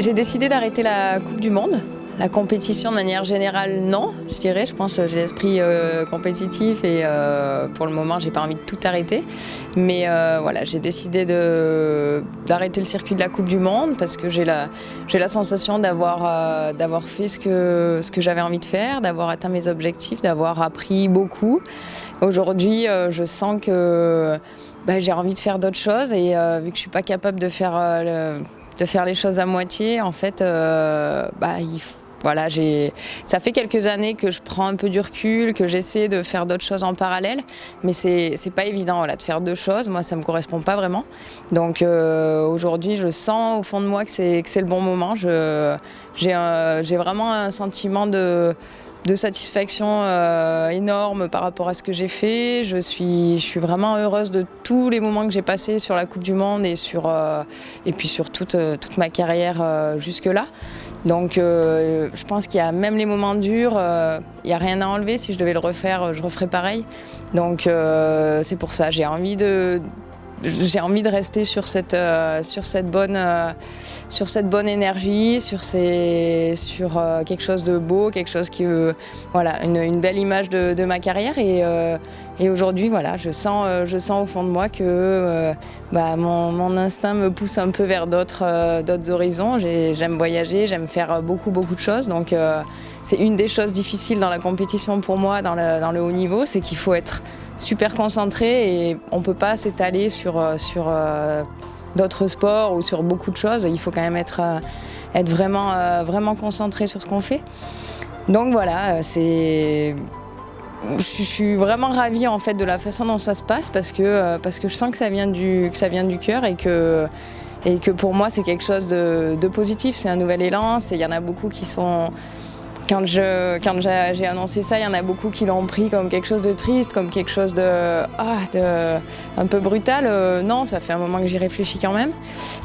J'ai décidé d'arrêter la Coupe du Monde. La compétition de manière générale, non, je dirais. Je pense que j'ai l'esprit euh, compétitif et euh, pour le moment, j'ai pas envie de tout arrêter. Mais euh, voilà, j'ai décidé d'arrêter le circuit de la Coupe du Monde parce que j'ai la, la sensation d'avoir d'avoir fait ce que, ce que j'avais envie de faire, d'avoir atteint mes objectifs, d'avoir appris beaucoup. Aujourd'hui, je sens que bah, j'ai envie de faire d'autres choses et vu que je suis pas capable de faire, de faire les choses à moitié, en fait, bah, faut voilà, ça fait quelques années que je prends un peu du recul, que j'essaie de faire d'autres choses en parallèle, mais c'est pas évident de faire deux choses. Moi, ça me correspond pas vraiment. Donc euh, aujourd'hui, je sens au fond de moi que c'est le bon moment. J'ai vraiment un sentiment de, de satisfaction euh, énorme par rapport à ce que j'ai fait. Je suis, je suis vraiment heureuse de tous les moments que j'ai passés sur la Coupe du Monde et, sur, euh, et puis sur toute, euh, toute ma carrière jusque-là. Donc je pense qu'il y a même les moments durs, il n'y a rien à enlever. Si je devais le refaire, je referais pareil. Donc c'est pour ça, j'ai envie de j'ai envie de rester sur cette, euh, sur cette, bonne, euh, sur cette bonne énergie, sur, sur euh, quelque chose de beau, quelque chose qui, voilà, une, belle image de, ma carrière. Et, et aujourd'hui, voilà, je sens, je sens au fond de moi que bah, mon, instinct me pousse un peu vers d'autres d'autres horizons. J'aime voyager, j'aime faire beaucoup, beaucoup de choses. Donc c'est une des choses difficiles dans la compétition pour moi, dans dans le haut niveau, c'est qu'il faut être super concentré et on ne peut pas s'étaler sur, euh, sur euh, d'autres sports ou sur beaucoup de choses. Il faut quand même être, euh, être vraiment, vraiment concentré sur ce qu'on fait. Donc voilà, c'est... Je suis vraiment ravie en fait de la façon dont ça se passe parce que, parce que je sens que ça vient du, que ça vient du cœur et que, et que pour moi c'est quelque chose de, de positif, c'est un nouvel élan, il y en a beaucoup qui sont quand j'ai quand annoncé ça, il y en a beaucoup qui l'ont pris comme quelque chose de triste, comme quelque chose de, ah, de un peu brutal. Euh, non, ça fait un moment que j'y réfléchis quand même.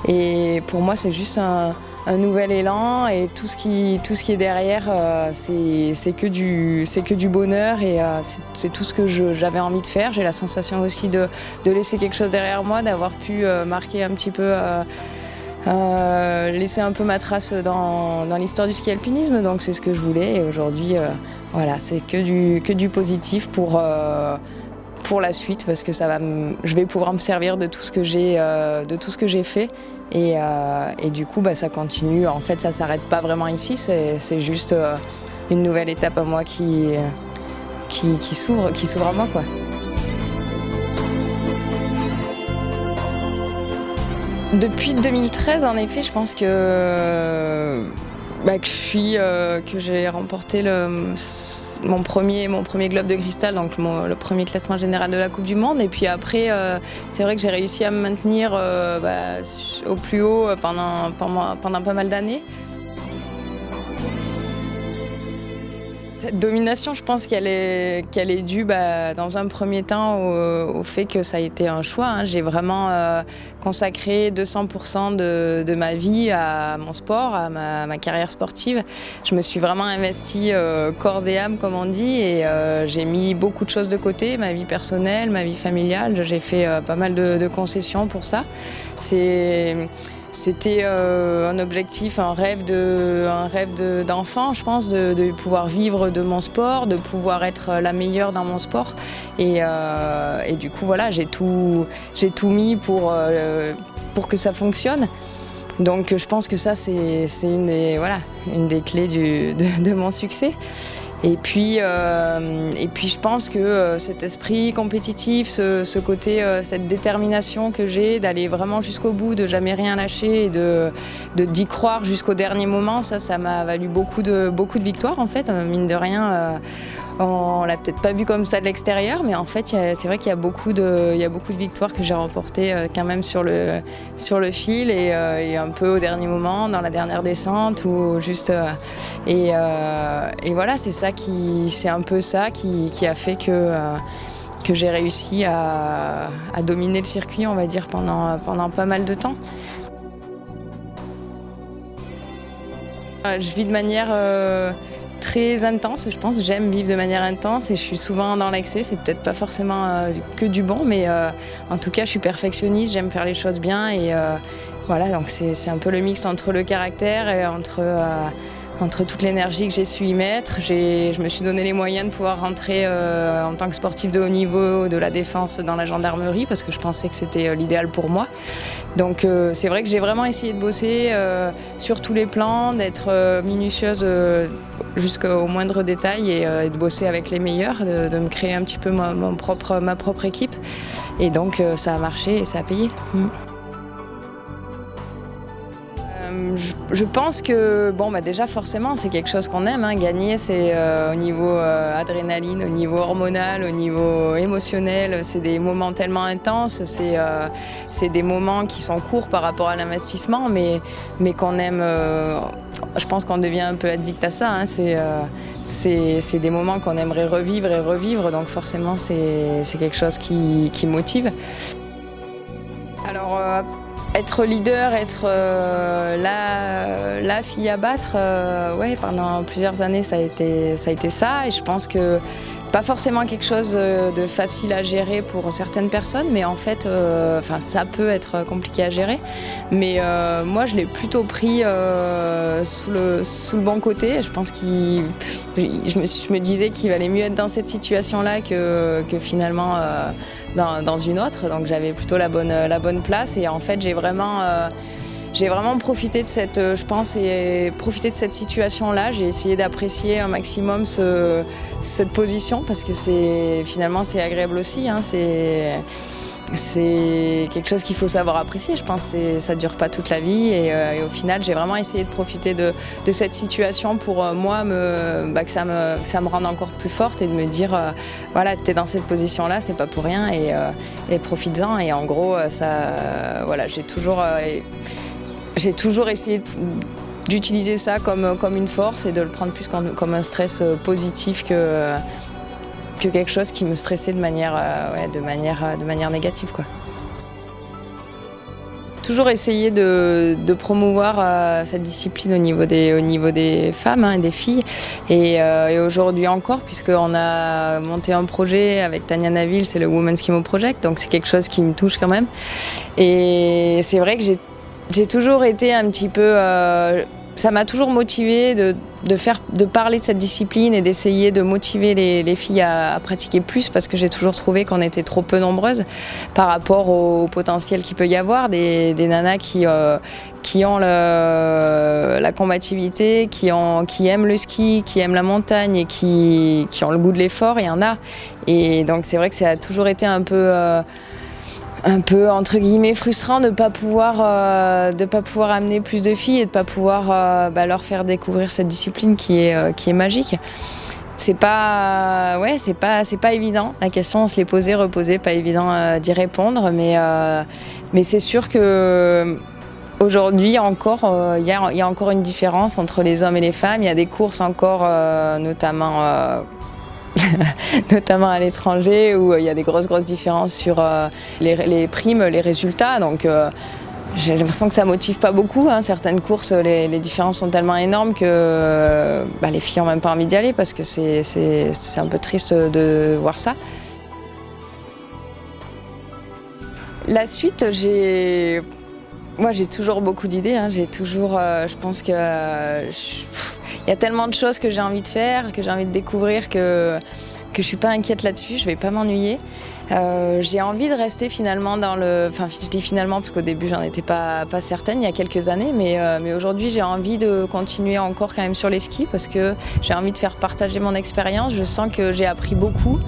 Et pour moi, c'est juste un, nouvel élan et tout ce qui, tout ce qui est derrière, euh, c'est que, du, que du bonheur et euh, c'est tout ce que j'avais envie de faire. J'ai la sensation aussi de, de, laisser quelque chose derrière moi, d'avoir pu marquer un petit peu euh, laisser un peu ma trace dans, l'histoire du ski alpinisme, donc c'est ce que je voulais. Et aujourd'hui, euh, voilà, c'est que du, que du positif pour, euh, pour la suite, parce que ça va je vais pouvoir me servir de tout ce que j'ai fait. Et, et, du coup, bah, ça continue. En fait, ça s'arrête pas vraiment ici. C'est juste une nouvelle étape à moi qui, qui, qui s'ouvre à moi. Quoi. Depuis 2013, en effet, je pense que, bah, je suis, euh, que j'ai remporté mon premier, mon premier globe de cristal, donc le premier classement général de la Coupe du Monde. Et puis après, euh, c'est vrai que j'ai réussi à me maintenir euh, bah, au plus haut pendant, pendant, pendant pas mal d'années. Cette domination, je pense qu'elle est, qu'elle est due bah, dans un premier temps au, fait que ça a été un choix. Hein. J'ai vraiment euh, consacré 200% de, de, ma vie à mon sport, à ma, carrière sportive. Je me suis vraiment investie euh, corps et âme, comme on dit, et euh, j'ai mis beaucoup de choses de côté, ma vie personnelle, ma vie familiale. J'ai fait pas mal de, de concessions pour ça. C'est c'était euh, un objectif, un rêve d'enfant, je pense, de, pouvoir vivre de mon sport, de pouvoir être la meilleure dans mon sport. Et, euh, du coup, voilà, j'ai tout, mis pour, euh, pour que ça fonctionne. Donc je pense que ça, c'est une des clés de, mon succès. Et puis, euh, et puis je pense que euh, cet esprit compétitif, ce, côté, euh, cette détermination que j'ai d'aller vraiment jusqu'au bout, de jamais rien lâcher et de d'y croire jusqu'au dernier moment, ça, ça m'a valu beaucoup de, beaucoup de victoires en fait, mine de rien. On l'a peut-être pas vu comme ça de l'extérieur, mais en fait, c'est vrai qu'il y, a beaucoup de, victoires que j'ai remportées euh, quand même sur le, fil euh, et, un peu au dernier moment, dans la dernière descente ou juste. Euh, et, voilà, c'est ça qui, c'est un peu ça qui, a fait que j'ai réussi à, dominer le circuit, on va dire, pendant pas mal de temps. Je vis de manière très intense, je pense. J'aime vivre de manière intense et je suis souvent dans l'excès. C'est peut-être pas forcément euh, que du bon, mais euh, en tout cas, je suis perfectionniste, j'aime faire les choses bien et, euh, Voilà, donc c'est un peu le mix entre le caractère et entre entre toute l'énergie que j'ai su y mettre. Je me suis donné les moyens de pouvoir rentrer euh, en tant que sportif de haut niveau de la défense dans la gendarmerie parce que je pensais que c'était euh, l'idéal pour moi. Donc euh, c'est vrai que j'ai vraiment essayé de bosser sur tous les plans, d'être minutieuse jusqu'au moindre détail et, de bosser avec les meilleurs, de, me créer un petit peu ma, propre, équipe. Et donc ça a marché et ça a payé. Mm. Je, pense que, bon, bah déjà forcément, c'est quelque chose qu'on aime. Hein. Gagner, c'est euh, au niveau euh, adrénaline, au niveau hormonal, au niveau émotionnel. C'est des moments tellement intenses. C'est des moments qui sont courts par rapport à l'investissement, mais, mais qu'on aime. je pense qu'on devient un peu addict à ça. Hein. C'est des moments qu'on aimerait revivre et revivre, donc forcément, c'est quelque chose qui, qui motive. Alors, être leader, être euh, la, fille à battre, euh, ouais, pendant plusieurs années ça a, été, ça a été ça. Et je pense que pas forcément quelque chose euh, de facile à gérer pour certaines personnes mais en fait enfin, ça peut être compliqué à gérer. Mais moi je l'ai plutôt pris sous, le, sous le bon côté. Je pense qu'il je me, je me disais qu'il valait mieux être dans cette situation là que, que finalement dans, une autre. Donc j'avais plutôt la bonne, la bonne place. Et en fait j'ai vraiment... J'ai vraiment profité de cette, euh, je pense, et profité de cette situation-là. J'ai essayé d'apprécier un maximum cette position parce que c'est finalement c'est agréable aussi. Hein, c'est c'est quelque chose qu'il faut savoir apprécier. Je pense que ça ne dure pas toute la vie. Et, euh, au final, j'ai vraiment essayé de profiter de, cette situation pour euh, moi me, bah, que, ça me, ça me rende encore plus forte et de me dire voilà, tu es dans cette position-là, c'est pas pour rien et, et profites-en. Et en gros, ça, voilà, j'ai toujours, j'ai toujours essayé d'utiliser ça comme, comme une force et de le prendre plus comme, un stress positif que que quelque chose qui me stressait de manière, euh, de manière, euh, de manière négative. Quoi. Toujours essayer de, promouvoir euh, cette discipline au niveau des, au niveau des femmes et hein, des filles. Et, aujourd'hui encore, puisqu'on a monté un projet avec Tania Naville, c'est le Women's Chemo Project, donc c'est quelque chose qui me touche quand même. Et c'est vrai que j'ai toujours été un petit peu ça m'a toujours motivé de, faire, de parler de cette discipline et d'essayer de motiver les, filles à, pratiquer plus parce que j'ai toujours trouvé qu'on était trop peu nombreuses par rapport au potentiel qu'il peut y avoir des, nanas qui, euh, qui ont la combativité, qui, ont, qui aiment le ski, qui aiment la montagne et qui, qui ont le goût de l'effort, il y en a. Et donc c'est vrai que ça a toujours été un peu... Euh, un peu entre guillemets frustrant de pas pouvoir euh, pas pouvoir amener plus de filles et de pas pouvoir euh, bah, leur faire découvrir cette discipline qui est euh, qui est magique. C'est pas ouais pas pas évident. La question on se l'est posée reposée pas évident d'y répondre mais c'est sûr que Aujourd'hui encore, il y, a encore une différence entre les hommes et les femmes. Il y a des courses encore, notamment notamment à l'étranger où euh, il y a des grosses grosses différences sur euh, les, primes, les résultats. Donc euh, j'ai l'impression que ça motive pas beaucoup. Hein. Certaines courses, les, différences sont tellement énormes que bah, les filles n'ont même pas envie d'y aller parce que c'est un peu triste de voir ça. La suite, j'ai moi, j'ai toujours beaucoup d'idées. Hein. J'ai toujours, je pense que il y a tellement de choses que j'ai envie de faire, que j'ai envie de découvrir, que que je suis pas inquiète là-dessus. Je vais pas m'ennuyer. Euh, j'ai envie de rester finalement dans le... Enfin, je dis finalement parce qu'au début, j'en étais pas, pas certaine il y a quelques années, mais, euh, mais aujourd'hui, j'ai envie de continuer encore quand même sur les skis parce que j'ai envie de faire partager mon expérience. Je sens que j'ai appris beaucoup.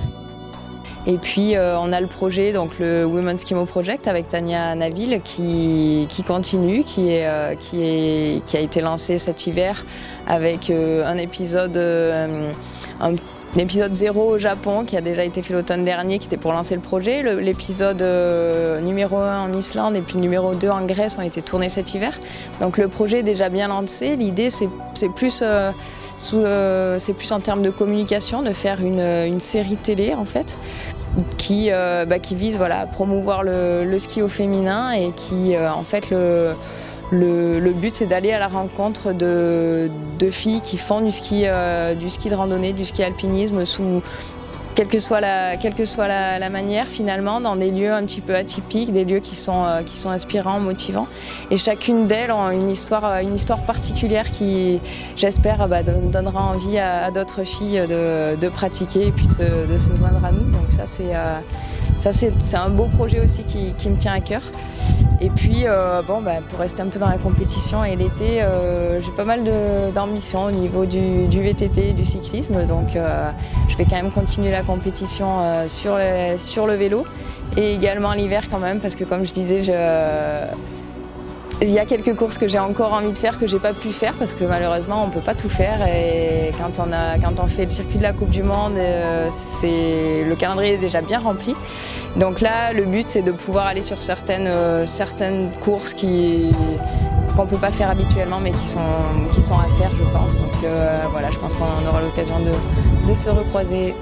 Et puis euh, on a le projet, donc le Women's Chemo Project avec Tania Naville qui, continue, qui, est, euh, qui, qui, a été lancé cet hiver avec euh, un épisode un épisode 0 au Japon qui a déjà été fait l'automne dernier, qui était pour lancer le projet. L'épisode numéro 1 en Islande et puis numéro 2 en Grèce ont été tournés cet hiver. Donc le projet est déjà bien lancé. L'idée, c'est plus, plus en termes de communication, de faire une, une série télé en fait, qui, euh, bah, qui vise voilà, à promouvoir le, ski au féminin et qui, euh, en fait, le, le, but c'est d'aller à la rencontre de, filles qui font du ski, euh, du ski de randonnée, du ski alpinisme sous, quelle que soit, la, quelle que soit la, manière finalement, dans des lieux un petit peu atypiques, des lieux qui sont, euh, qui sont inspirants, motivants. Et chacune d'elles ont une histoire, euh, une histoire particulière qui, j'espère, bah, donnera envie à, d'autres filles de, pratiquer et puis de, se joindre à nous. Donc ça, c'est euh, un beau projet aussi qui, me tient à cœur. Et puis, euh, bon, bah, pour rester un peu dans la compétition et l'été, euh, j'ai pas mal d'ambition au niveau du, VTT et du cyclisme. Donc, euh, je vais quand même continuer la compétition sur, sur le vélo et également l'hiver quand même, parce que comme je disais, je, il y a quelques courses que j'ai encore envie de faire que j'ai pas pu faire parce que malheureusement on peut pas tout faire et quand on, fait le circuit de la Coupe du Monde, euh, le calendrier est déjà bien rempli. Donc là le but c'est de pouvoir aller sur certaines, euh, courses qui qu'on ne peut pas faire habituellement mais qui sont, à faire je pense. Donc euh, voilà je pense qu'on aura l'occasion de se recroiser.